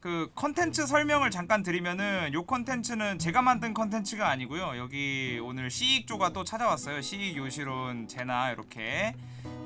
그 컨텐츠 설명을 잠깐 드리면은 요 컨텐츠는 제가 만든 컨텐츠가 아니고요. 여기 오늘 시익조가 또 찾아왔어요. 시익 요시론 제나 이렇게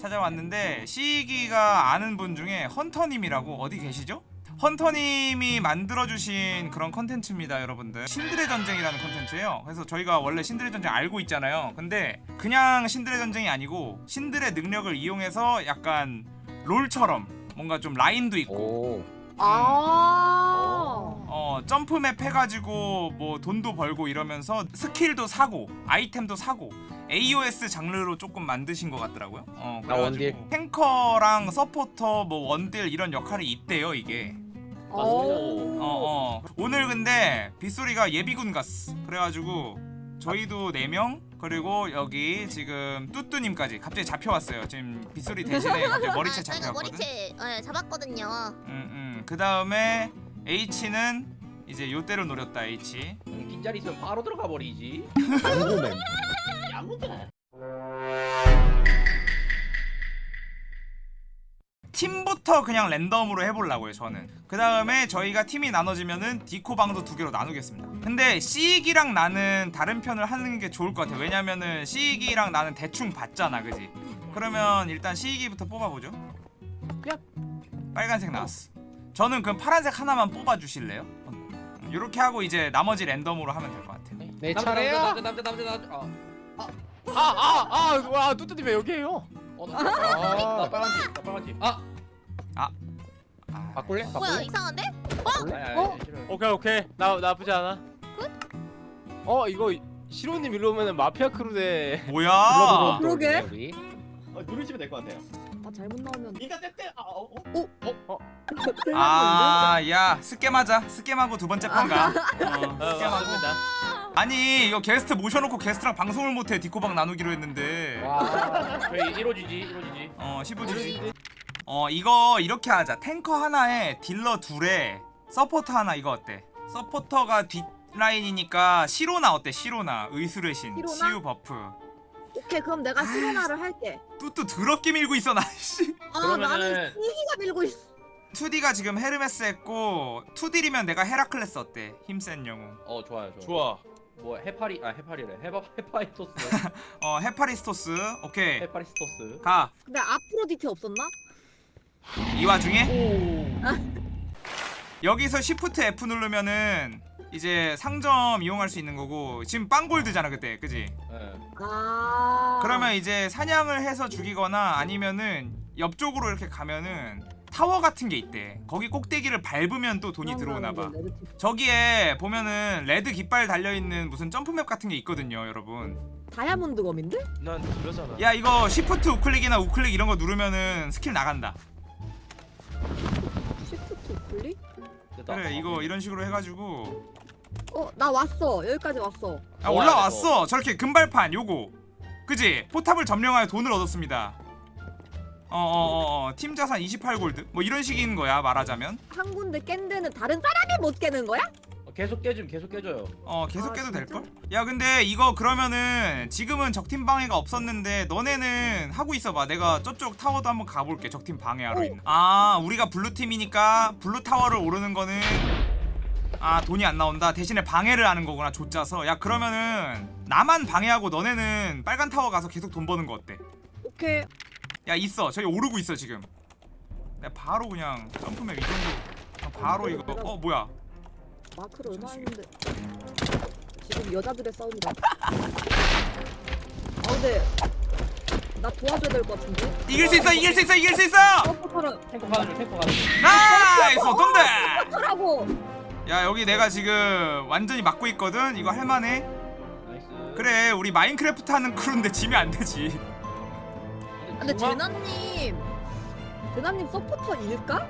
찾아왔는데 시익이가 아는 분 중에 헌터님이라고 어디 계시죠? 헌터님이 만들어주신 그런 컨텐츠입니다 여러분들. 신들의 전쟁이라는 컨텐츠예요. 그래서 저희가 원래 신들의 전쟁 알고 있잖아요. 근데 그냥 신들의 전쟁이 아니고 신들의 능력을 이용해서 약간 롤처럼 뭔가 좀 라인도 있고 오. 아. 어 점프맵 해가지고 뭐 돈도 벌고 이러면서 스킬도 사고 아이템도 사고 AOS 장르로 조금 만드신 것 같더라고요. 어 아. 그래가지고 탱커랑 서포터 뭐 원딜 이런 역할이 있대요 이게. 오. 어 어. 오늘 근데 빗소리가 예비군 갔어. 그래가지고 저희도 4명 그리고 여기 지금 뚜뚜님까지 갑자기 잡혀왔어요. 지금 빗소리 대신에 갑자기 머리채 아, 저희가 잡혀왔거든. 머리채 예, 잡았거든요. 음, 음. 그 다음에 H는 이제 요때를 노렸다 H. 빈자리 있으면 바로 들어가 버리지. 궁금해. 야무다. 팀부터 그냥 랜덤으로 해보려고요 저는 그 다음에 저희가 팀이 나눠지면은 디코방도 두 개로 나누겠습니다 근데 시익이랑 나는 다른 편을 하는 게 좋을 것 같아 왜냐면은 시익이랑 나는 대충 봤잖아 그지 그러면 일단 시익이부터 뽑아보죠 빨간색 나왔어 저는 그럼 파란색 하나만 뽑아주실래요? 이렇게 하고 이제 나머지 랜덤으로 하면 될 것 같아요 내 남자, 차례야. 남자 남자 남자 남자. 어. 아아아와 뚜뚜님 왜 여기에요? 어, 나, 나, 나 빨간지. 나 빨간지. 아. 아, 바꿀래? 뭐야 바꿀래? 이상한데? 아니, 아니, 어? 싫어요. 오케이 오케이 나 나쁘지 않아. 어 이거 시로님 일로 오면은 마피아 크루 대. 뭐야 그러게. 어, 누르시면 될 것 같아요. 아 잘못 나오면. 인간 떼떼. 아, 어, 어. 아, 야, 스캠하자. 스캠하고 두 번째 판 가. 어, 어, 스캠하고. 맞습니다. 아니, 이거 게스트 모셔놓고 게스트랑 방송을 못해. 디코방 나누기로 했는데. 와. 저희 이루어지지, 이루어지지. 어, 15지지. 어, 이거 이렇게 하자. 탱커 하나에 딜러 둘에 서포터 하나 이거 어때? 서포터가 뒷라인이니까 시로나 어때? 시로나. 의술의 신. 시로나? 치유 버프. 오케이 그럼 내가 시로나를 할게. 뚜뚜 더럽게 밀고 있어, 나, 씨. 아 그러면은- 나는 시기가 밀고 있어. 2D가 지금 헤르메스 했고 2D면 내가 헤라클레스 어때? 힘센 영웅. 어, 좋아요, 좋아. 좋아. 뭐 해파리, 아 해파리래. 해파 해파이토스. 어, 헤파리스토스. 오케이. 해파리스토스. 가. 근데 아프로디테 없었나? 이 와중에 오. 여기서 Shift F 누르면은 이제 상점 이용할 수 있는 거고 지금 빵골드잖아 그때 그지? 예. 아. 그러면 이제 사냥을 해서 죽이거나 아니면은 옆쪽으로 이렇게 가면은 타워 같은 게 있대 거기 꼭대기를 밟으면 또 돈이 들어오나 봐 저기에 보면은 레드 깃발 달려있는 무슨 점프맵 같은 게 있거든요 여러분 다이아몬드 검인데? 난 그러잖아. 야 이거 Shift 우클릭이나 우클릭 이런 거 누르면은 스킬 나간다 Shift 클릭? 됐다. 그래 이거 이런 식으로 해가지고 어 나 왔어 여기까지 왔어. 아 올라왔어 저렇게 금발판 요거 그지 포탑을 점령하여 돈을 얻었습니다 어어어 어 팀 자산 28골드 뭐 이런 식인 거야 말하자면 한 군데 깬 데는 다른 사람이 못 깨는 거야? 어, 계속 깨줌, 계속 깨줘요. 어 계속 아, 깨도 진짜? 될걸? 야 근데 이거 그러면은 지금은 적팀 방해가 없었는데 너네는 하고 있어봐 내가 저쪽 타워도 한번 가볼게 적팀 방해하러 오. 있는 아 우리가 블루팀이니까 블루 타워를 오르는 거는 아 돈이 안 나온다 대신에 방해를 하는 거구나 조 짜서 야 그러면은 나만 방해하고 너네는 빨간 타워 가서 계속 돈 버는 거 어때? 오케이. 야 있어 저기 오르고 있어 지금 내가 바로 그냥 점프맵 이 정도 바로 이거 어 뭐야 마크를 얼마 했는데 지금 여자들의 싸움이다. 아 근데 나 도와줘야 될 것 같은데? 이길 수 있어 이길 수 있어 이길 수 있어 서포터를 탱커 가는 중, 탱커 가는 중. nice 돈데 하라고. 야 여기 내가 지금 완전히 막고 있거든? 이거 할만해. 그래 우리 마인크래프트 하는 크루인데 지면 안 되지. 근데 중앙- 제나님 제나님 서포터 일까?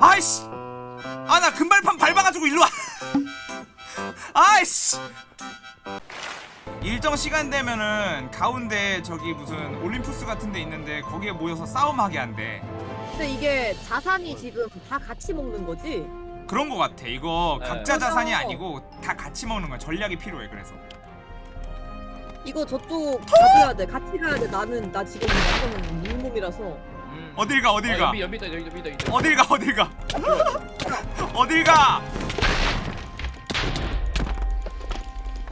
아이씨! 아 나 금발판 밟아가지고 일로와. 아이씨! 일정 시간 되면은 가운데 저기 무슨 올림푸스 같은 데 있는데 거기에 모여서 싸움하게 한대 근데 이게 자산이 지금 다 같이 먹는 거지? 그런 거 같아 이거 네. 각자 자산이 맞아. 아니고 다 같이 먹는 거야 전략이 필요해 그래서 이거 저쪽 가줘야 돼 같이 가야 돼 나는 나 지금 완전 물몸이라서 음. 어딜 가 어딜 어, 가 연비 연비 있다 연비 있다 있다. 어딜 가 어딜 가 어딜 가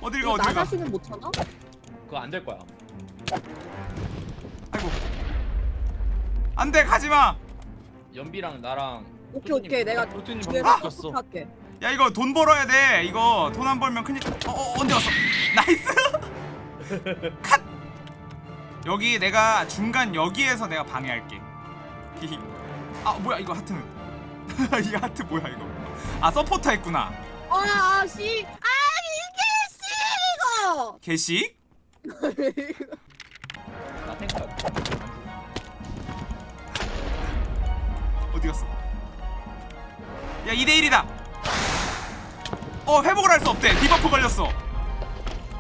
어딜 가나 어딜 가 자신은 못 찾아? 그거 안 될 거야. 아이고 안돼 가지마 연비랑 나랑. 오케이 오케이 내가 뒤에서 방금 바뀌었어. 할게. 야 이거 돈 벌어야 돼 이거 돈 안 벌면 큰일 어, 어 언제 왔어 nice cut 여기 내가 중간 여기에서 내가 방해할게 히히 아 뭐야 이거 하트는 이 하트 뭐야 이거 아 서포터 했구나 아, 씨. 아, 이게 개식 씨, 이거. 나 탱크. 어디 갔어 야 2대1이다 어 회복을 할 수 없대 디버프 걸렸어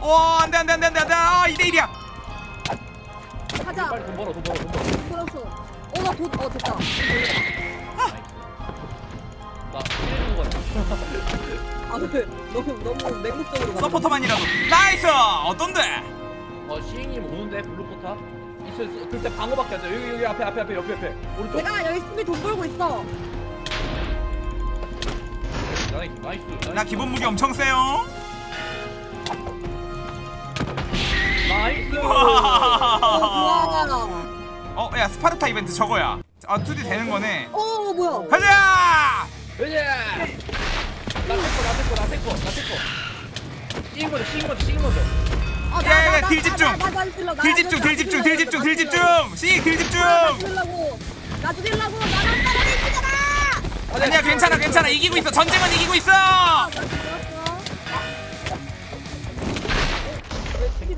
와 안돼 안돼 안돼 안돼 안돼 아 2대1이야 가자. 빨리 돈 벌어 돈 벌어 돈 벌어. 풀었어. 어, 나 돈, 어, 됐다. 나거 같아. 아, 왜? 너무, 너무 맹목적으로 가. 서포터만이라도 nice 어떤데 어 시잉님 오는데 블루 포탑? 있어 있어. 그때 방어밖에 안 돼. 여기 여기 앞에 앞에 앞에 옆에 옆에. 오른쪽. 내가 열심히 돈 벌고 있어. nice nice. nice. 나 기본 무기 엄청 세요 nice. 와. 어, 야 스파르타 이벤트 저거야. 아, 2D 되는 거네. 어, 뭐야? 가자! 왜냐? 나 탱커 나 탱커 나 탱커 나 탱커. 싱 먼저 싱 먼저 싱 먼저. 아, 야, 야, 야, 딜 집중. 나, 나, 나, 나 죽이려, 나 딜 집중, 딜 집중, 딜 집중, 딜 집중. 씨, 딜 집중. 나 죽이려고. 나랑 따라다니잖아. 아니야, 괜찮아, 괜찮아. 이기고 있어. 전쟁은 이기고 있어.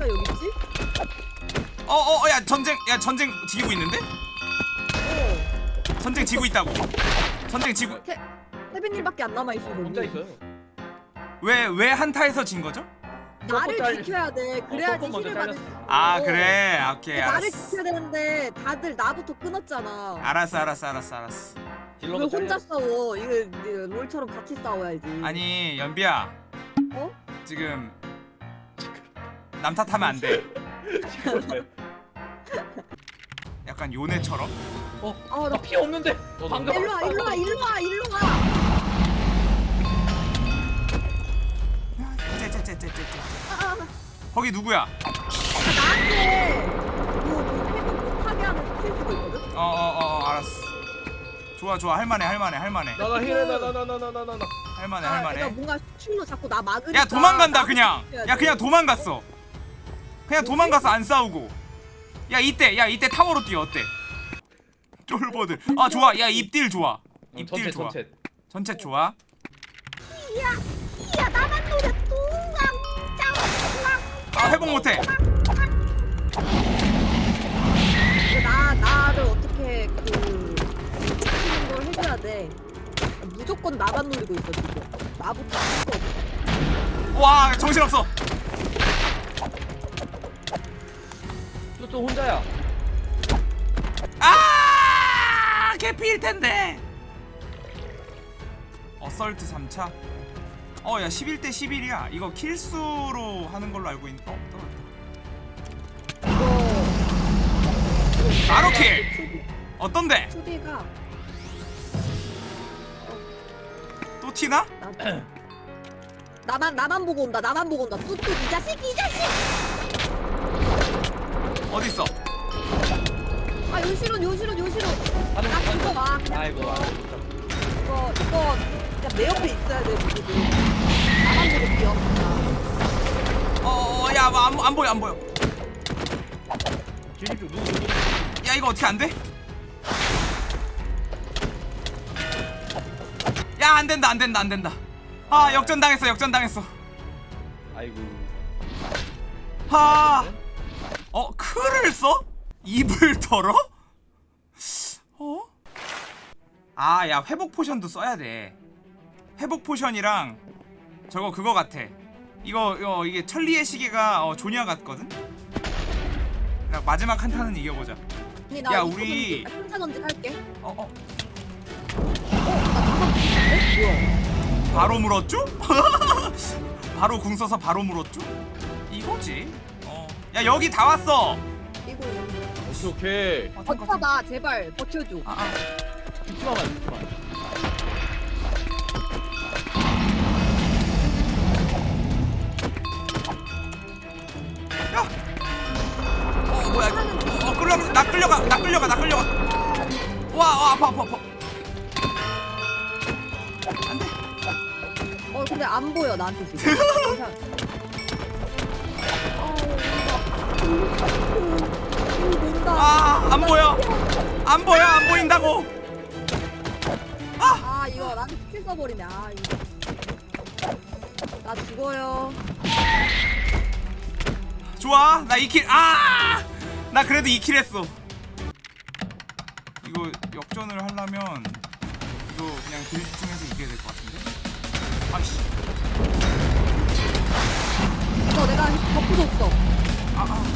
여기 있지? 어, 어, 어, 야, 전쟁, 야, 전쟁 지고 있는데? 어. 전쟁 지고 있다고. 전쟁 지고. 태, 태빈님밖에 안 남아 있어. 혼자 있어요. 왜, 왜 한타에서 진 거죠? 나를 서포 지켜야 돼. 그래야지 서포 먼저 힐을 받을 수 잘렸어. 있어. 아, 그래. 오케이, 나를 알았어. 지켜야 되는데 다들 나부터 끊었잖아. 알았어, 알았어, 알았어, 알았어. 왜 혼자. 싸워? 이거 롤처럼 같이 싸워야지. 아니, 연비야. 어? 지금 남 탓하면 안 돼. 약간 요네처럼. 아, 나 나 피 없는데. 방금. 일로 와, 일로 와, 일로 와, 일로 와. 거기 누구야? 아, 나한테 그 회복 못하게 하는 스킬스가 있거든. 어어 어 알았어. 좋아 좋아 할만해 할만해 할만해 나나 힐해 나 나 나 나 나나. 할만해 아, 할만해. 그러니까 뭔가 춤로 자꾸 나 막으니까. 야 도망간다 그냥. 야 돼. 그냥 도망갔어. 그냥 도망가서 안 싸우고. 야 이때 야 이때 타워로 뛰어 어때? 쫄보들. 아 좋아 야 입딜 좋아. 입딜 전체 좋아. 전체 좋아. 회복 못해. 나 나를 어떻게 그 지키는 걸 해줘야 돼. 무조건 나만 노리고 있어 지금. 나부터. 와 정신 없어. 또또 혼자야. 아 개피일 텐데. 어설트 3차. 어야 11대 11이야. 이거 킬수로 하는 걸로 알고 있는. 어 바로 킬. 어떤데? 투비가 또 티나? 나 나만 나만 보고 온다. 나만 보고 온다. 뚜뚜 이 자식 이 자식. 어디 있어? 아 요시론 요시론 요시론. 나 이거 와. 아이고. 아, 이거 이거 그냥 내 옆에 있어야 돼. 나만 보고 뛰어. 어야 뭐 안, 안 보여 안 보여. 중 누구 누구. 야 이거 어떻게 안 돼? 야 안 된다 안 된다 안 된다. 아 역전 당했어 역전 당했어. 아이고. 하. 어 크를 써? 입을 털어? 어? 아 야 회복 포션도 써야 돼. 회복 포션이랑 저거 그거 같아. 이거 이거 이게 천리의 시계가 어, 조냐 같거든. 야, 마지막 한타는 이겨보자. 아니, 나 야, 이거 우리- 혼자 던지 할게. 어 어. 개인데? 뭐야? 바로 물었죠? 바로 궁 써서 바로 물었죠? 이거지. 어. 야 여기 다 왔어. 오케이 오케이. 어, 탱커. 버텨봐 제발 버텨줘. 아, 아. 죽지마. 어, 뭐야 끌려 나 끌려가 나 끌려가 나 끌려가 와, 와 아파 아파 아파 안돼 어 근데 안 보여 나한테 지금. 뭔가. 아 안 보여 안 보여 안 보인다고 아 이거 나한테 스킬 써버리네. 아 이거. 나 죽어요. 좋아 나 2kill 아 나 그래도 2kill 했어. 이거 역전을 하려면 이거 그냥 deal 중에서 이겨야 될 것 같은데? 아씨. 이거 어, 내가 덮어줬어. 아아. 아,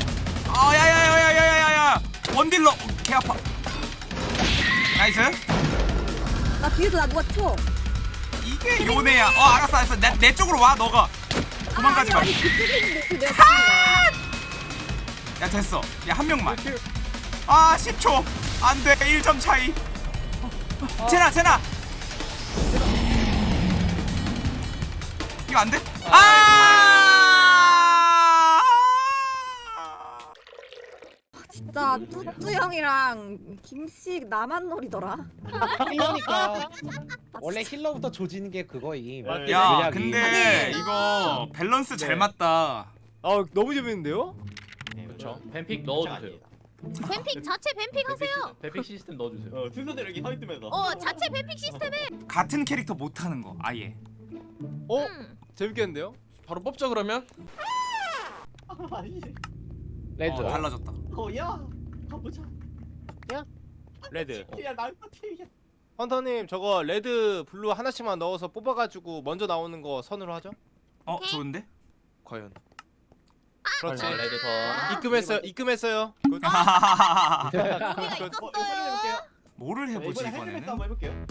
아. 아 야야야야야야야 원딜러. 어, 개 아파. 나이스. 나 뒤에서 나 누가 쳐 이게 요네야. 어 알았어 알았어. 내, 내 쪽으로 와 너가. 아, 도망가지 아, 아니, 아니 그 야. 야 됐어 야 한 명만 아 10초 안돼 1점 차이 제나 제나 이거 안돼? 아 진짜 뚜뚜 형이랑 김씨 나만 노리더라. healer니까 원래 healer부터 조지는 게 그거임. 야 전략이. 근데 아니. 이거 밸런스 잘 네. 맞다 아 너무 재밌는데요? 그렇죠. ban pick 넣어주세요. ban pick 자체 ban pick 하세요. ban pick 시스템 넣어주세요. 어, 순서대로 이렇게 서 있으면서. 어 자체 ban pick 시스템에. 같은 캐릭터 못하는 거 아예 어? 음. 재밌겠는데요? 바로 뽑자 그러면 아니, red. 어, 달라졌다 어, 야, 가보자. red 야, 나한테 야. 헌터님 저거 red blue 하나씩만 넣어서 뽑아가지고 먼저 나오는 거 선으로 하죠? 어 오케이. 좋은데? 과연 그렇지 아. 입금했어요 입금했어요 good. 우리가 어, 있었어요. 뭐를 해보지 이번에 이번에는? 한번 해볼게요.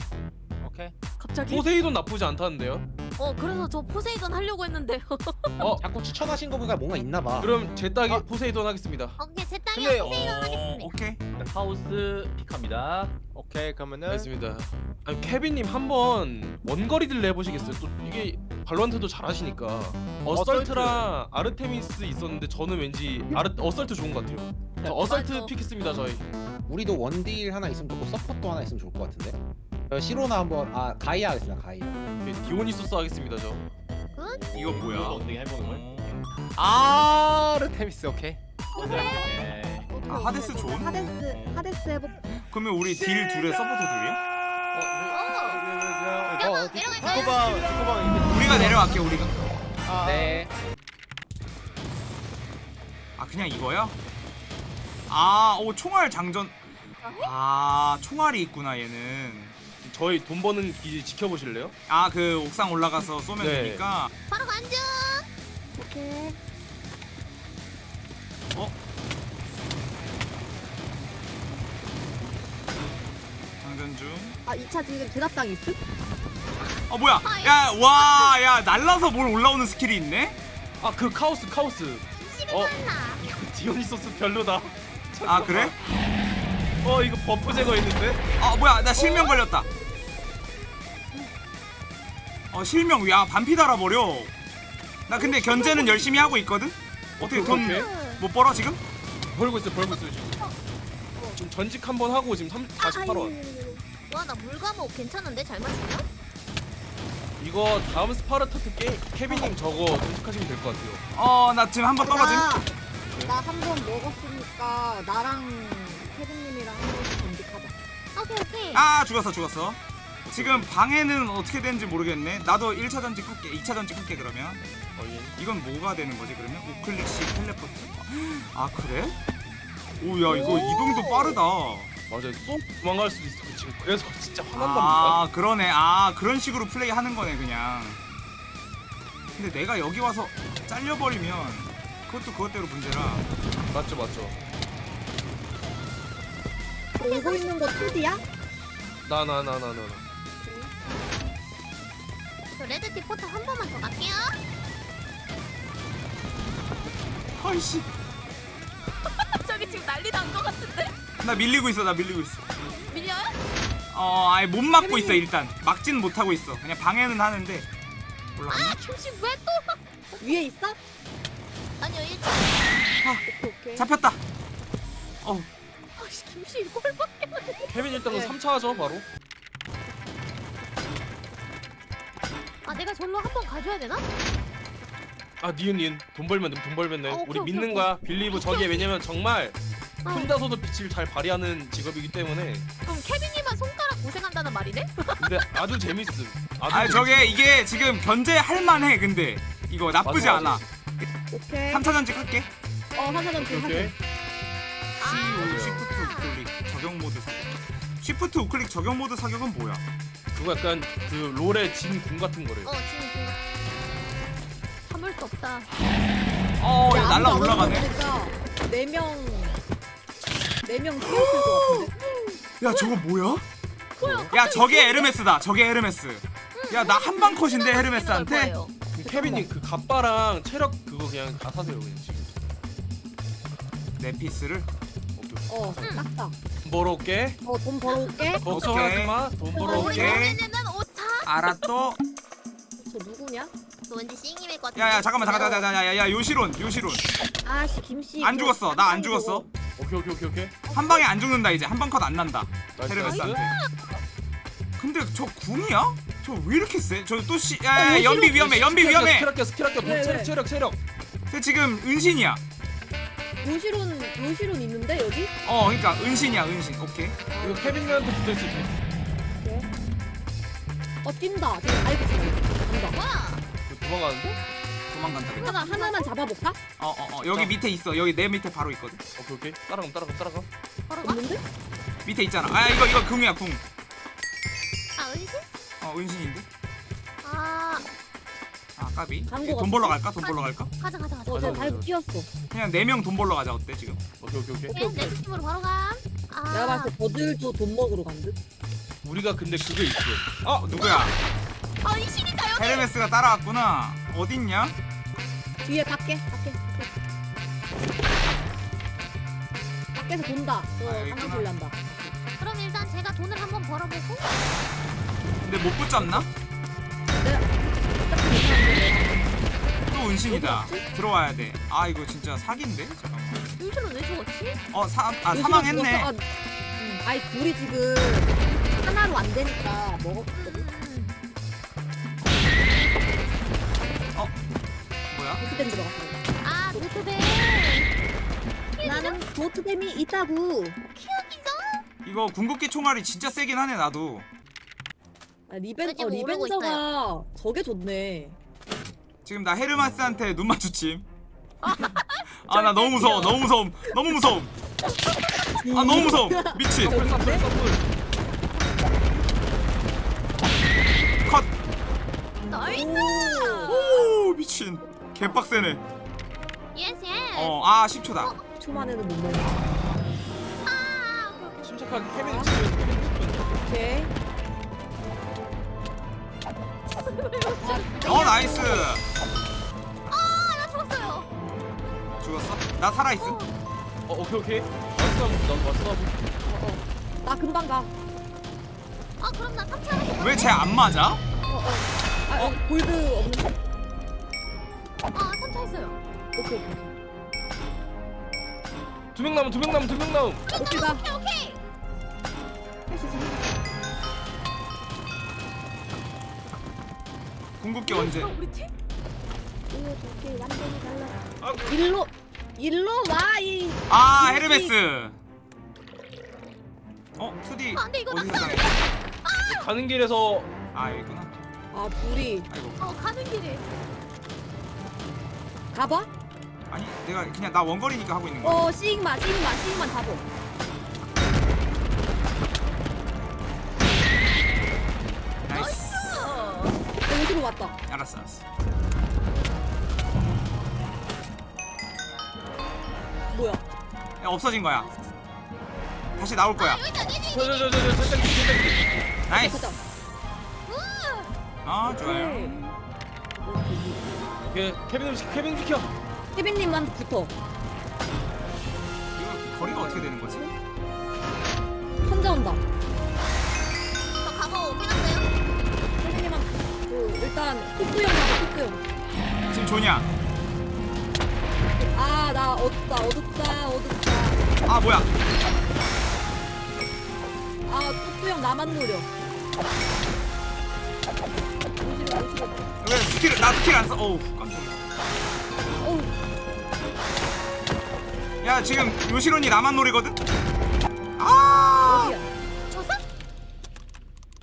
오케이 갑자기? 포세이돈 나쁘지 않다는데요 어 그래서 저 포세이돈 하려고 했는데요. 자꾸 추천하신 거 보니까 뭔가 있나 봐. 그럼 제 딸이 포세이돈 하겠습니다 오케이 제 땅이 근데, 포세이돈 어, 하겠습니다. 오케이 카오스 pick합니다. 오케이 그러면은 알겠습니다 아니 케빈님 한번 원거리 딜레 해보시겠어요? 또 이게 발로란트도 잘하시니까 assault랑 아르테미스 있었는데 저는 왠지 아르 assault 좋은 것 같아요 저 assault 맞아. pick했습니다 저희 우리도 원딜 하나 있으면 좋고 support 하나 있으면 좋을 것 같은데. 어, 시로나 한번 아 가이아 하겠습니다 가이아. 오케이, 디오니소스 하겠습니다 저 이거 뭐야? 엉덩이 해보는 걸. 아르테미스 오케이 네. 아, 하데스 좋은? 하데스 하데스 해볼. 그러면 우리 deal 둘에 서포터 둘이야? 어, 내려가, 어, 내려갈까요? 디코방 디코방 우리가 내려갈게 우리가 아, 네. 아 그냥 이거야? 아 오 총알 장전 아 총알이 있구나 얘는 저희 돈 버는 기지 지켜보실래요? 아 그 옥상 올라가서 쏘면 네. 되니까 바로 간주. 오케이. 장전 중. 아 2차 지금 제답당 있음? 어 뭐야? 야와야 날라서 뭘 올라오는 스킬이 있네? 아 그 카오스 카오스 어. 이거 디오니소스 별로다 아 그래? 어 이거 buff 제거했는데? 아 뭐야 나 실명 걸렸다. 어 실명 야 반피 달아버려. 나 근데 견제는 열심히 하고 있거든. 어떻게 돈. 못 벌어 지금? 벌고 있어요 벌고 있어요 지금 지금 전직 한 번 하고 지금 3, 48원 와나 물감목 괜찮은데 잘 맞추냐? 이거 다음 스파르타트 게, 케빈님 저거 전직하시면 될 것 같아요 어 나 지금 한 번 떨어짐. 나 한 번 먹었으니까 나랑 케빈님이랑 한 번씩 검색하자. 오케이 오케이. 아 죽었어 죽었어. 지금 방해는 어떻게 되는지 모르겠네. 나도 1차 전직 할게. 2차 전직 할게 그러면. 어, 예. 이건 뭐가 되는 거지 그러면? 우클릭식 텔레포트. 아 그래? 오야 이거 이동도 빠르다. 맞아요 쏙 도망갈 수도 있어 지금 그래서 진짜 화난답니다 아 그러네. 아 그런 식으로 플레이 하는 거네 그냥. 근데 내가 여기 와서 잘려버리면 그것도 그것대로 문제라. 맞죠 맞죠 오고 있는 거 2D야? 나 나 나 나 나 저 레드 티포터 한 번만 더 갈게요. 아이씨. 저기 지금 날나 밀리고 있어 나 밀리고 있어 밀려요? 어 아예 못 막고 있어 일단 막진 못 하고 있어 그냥 방해는 하는데 올라갔나? 아 김씨 왜 또? 위에 있어? 아니요 1층. 오케이 오케이. 잡혔다 어 아씨 김씨 이걸 밖에. 케빈 일단 은 네. 3차 하죠 바로. 아 내가 절로 한 번 가줘야 되나? 아 니은 니은 돈 벌면 돼, 돈 벌면 돼. 어, 우리 오케이, 믿는 오케이, 거야. believe 저기에 왜냐면 정말 어. 혼자서도 빛을 잘 발휘하는 직업이기 때문에. 그럼 케빈이만 손가락 고생한다는 말이네? 근데 아주 재밌음. 아주 아 저게 이게 지금 견제할 만해 근데 이거 나쁘지 맞아, 않아 맞아. 오케이. 3차 전직 할게 어 한사전 지금 오케이. 하자. C5 shift 우클릭 적용 모드 사격 shift 우클릭 적용 모드 사격은 뭐야? 그거 약간 그 롤의 진궁 같은 거래요. 어 지금 그 참을 수 없다. 어 이거 야, 날라 올라가네 올라가니까 네명 네명 뛰었을 것 같은데. 야 저거 뭐야? 뭐야? 야 저게 헤르메스다 저게 헤르메스 야 나 한 방 컷인데 헤르메스한테 그럼 케빈님 그 갑바랑 체력 그거 그냥 다 사세요 그냥 지금. 내 피스를. 어 딱딱. 돈 벌어올게. 어돈 벌어올게. 걱정하지 마. 돈 우리 벌어올게. 알았또 저 누구냐? 너 왠지 싱임일 것 같은데. 야야 잠깐만 잠깐 잠깐 잠깐 야야 요시론 요시론 아씨 김씨. 안 죽었어 나 안 죽었어 오케이 오케이 오케이 오케이. 한 방에 안 죽는다 이제 한 방 컷 안 난다 헤르메스한테. 근데 저 궁이야? 저 왜 이렇게 세? 저 또 씨, 야, 어, 야, 요시론 연비 위험해, 연비 위험해. 학교 스킬 학교 왜, 체력 왜? 체력 체력. 근데 지금 은신이야. 요시론 요시론 있는데 여기? 어, 그러니까 은신이야, 은신. 오케이. 이거 케빈님한테 붙을 수 있게. 오케이. 어 뛴다. 지금 있어. 뛴다. 이거 도망가는데? 도망간다. 그냥. 하나 하나만 잡아볼까? 어, 어, 어, 여기 밑에 있어. 여기 내 밑에 바로 있거든. 오케이 오케이. 따라가 따라가 따라가. 바로 가? 없는데? 밑에 있잖아. 아, 이거 이거 궁이야, 궁. 아 은신? 어, 은신인데. 까비. 광고 돈 벌러 갈까? 돈 벌러 갈까? 가자 가자 가자. 어, 저. 뛰었어. 그냥 네 명 돈 벌러 가자. 어때 지금? 오케이 오케이 오케이. 그냥 내 팀으로 바로 가. 아. 내가 봤을 때 저들도 돈 먹으러 간 듯. 우리가 근데 그게 있어. 어, 누구야? 아 은신이다 여기. 헤르메스가 따라왔구나. 어딨냐? 뒤에 밖에 밖에 밖에. 밖에서 돈다. 저 아, 있구나. 돌란다. 그럼 일단 제가 돈을 한번 벌어보고. 근데 못 붙잡나? 또 은신이다. 들어와야 돼. 아, 이거 진짜 사기인데? 잠깐만. 은신은 왜 죽었지? 어, 사, 아, 사망했네. 아, 음, 아니 둘이 지금 하나로 안 되니까 먹었거든. 음. 뭐야? 도트댐 들어갔어. 아 노트북. 나는 도트댐이 있다고. 키우기죠? 이거 궁극기 총알이 진짜 세긴 하네 나도 아, 리벤 어 리벤저가 저게 좋네. 지금 나 헤르메스한테 눈 마주침 아 나 너무 무서워 너무 무서움 너무 무서움 아 너무 무서움 미친 서플 서플 서플. 컷 nice. 오 미친 개빡세네 yes yes. 어아 10초다 초만에는 못 먹어. 아 케빈 지금. 오케이. 어 nice 아나 죽었어요. 죽었어? 나 살아있음 어 오케이 오케이. 왔어 나 왔어. 나 금방 가. 아 그럼 나 3차. 왜쟤 안 맞아? 어 어. 아 어? 골드 없는데? 아 3차 했어요. 오케이 오케이. 두 명 남은 두명 남은 두명 남은. 오케이 가. 오케이 오케이. 할수 있어. 궁극기 언제 아, 우리 팀? 이렇게 완전히 달라. 아, 일로 일로 와 이. 아 헤르메스 어 2D 아, 안 돼, 이거 어디서 낙사. 당했어? 가는 길에서 아 여기구나 아 둘이 아이고 어 가는 길에. 가봐. 아니 내가 그냥 나 원거리니까 하고 있는 거야 어 시그마 시그마 시그마 잡어. 알았어 알았어 뭐야? 야, 없어진 거야 다시 나올 거야. 저저저저. nice. 아 좋아요 오케이 케빈 케빈 비켜. 케빈님한테 붙어. 이거 거리가 어떻게 되는 거지? 혼자 온다. 일단 콧구형 가자 콧구형. 지금 조냐 아나 어둡다 어둡다 어둡다. 아 뭐야 아 콧구형 나만 노려. 오시려 오시려. 왜 스킬 나 스킬 안써 어우 깜짝이야 어우 야 지금 요시론이 나만 노리거든 아?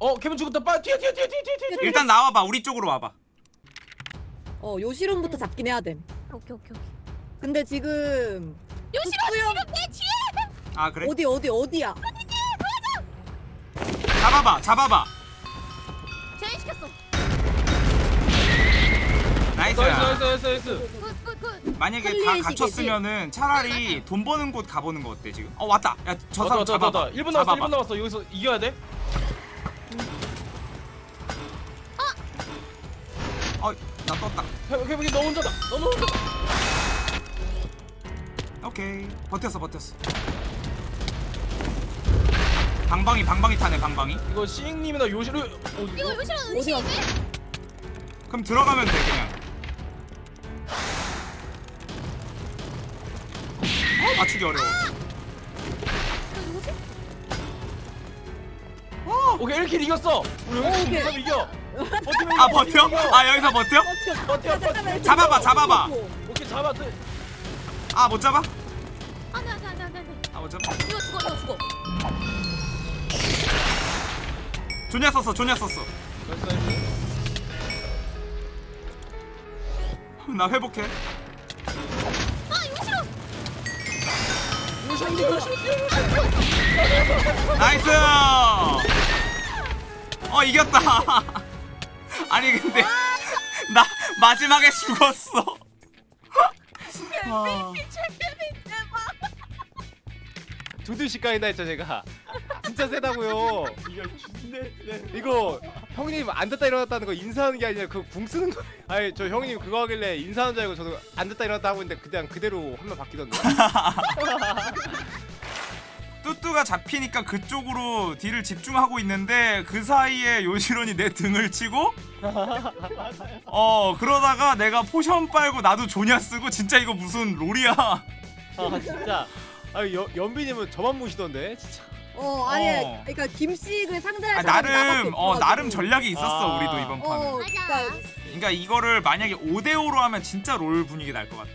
어 케빈 죽었다. 빨리 튀어 튀어 튀어 튀어 튀어 튀어 일단 나와봐. 우리 쪽으로 와봐. 어 요시론부터 잡긴 해야 됨. 오케이 오케이 오케이. 근데 지금 요시로 콧구형 지금 내 뒤에 아 그래? 어디 어디 어디야? 잡아봐 잡아봐. 제외시켰어. nice. nice nice nice nice. good good good. 만약에 다 갇혔으면은 차라리 돈 버는 곳 가보는 거 어때 지금? 어 왔다. 야저 사람 잡아봐 왔다. 1분 남았어 잡아봐. 1분 남았어. 여기서 이겨야 돼 어나 떴다. 케빈 케빈 너 혼자다. 너 혼자다. 오케이. 버텼어 버텼어. 방방이 방방이 타네 방방이. 이거 시잉님이나 요시로 어, 이거 요시로? 은신이네? 그럼 들어가면 돼 그냥. 맞추기 어려워. 오케이 1킬 이겼어. 우리 오, 여기 오케이. 팀 이겨. 버티면 아 버텨? 아 여기서 버텨? 버텨 버텨 잡아봐 잡아봐. 오케이 잡았어 아못 잡아? 안돼 안돼 안돼 안돼 안돼 아못 잡아? 이거 죽어 이거 죽어. 조냐 썼어 조냐 썼어. 나 회복해. 아 요시로 요시로 nice! 어 이겼다 아니 근데 나 마지막에 죽었어. 아, 두두 시간이나 했죠 제가. 진짜 세다고요. 이거 형님 앉았다 일어났다는 거 인사하는 게 아니라 그궁 쓰는 거. 아니 저 형님 그거 하길래 인사하는 줄 알고 저도 앉았다 일어났다 하고 있는데 그냥 그대로 화면 바뀌던데 뚜뚜가 잡히니까 그쪽으로 딜을 집중하고 있는데 그 사이에 요시론이 내 등을 치고 어 그러다가 내가 potion 빨고 나도 조냐 쓰고 진짜 이거 무슨 롤이야 아 진짜 아 연, 연비님은 저만 모시던데 진짜 어 아니 어. 그러니까 김씨를 상대할 아, 나름 어. 나름 전략이 있었어 아. 우리도 이번 판은 어 그러니까 그러니까 이거를 만약에 5대5로 하면 진짜 롤 분위기 날 것 같아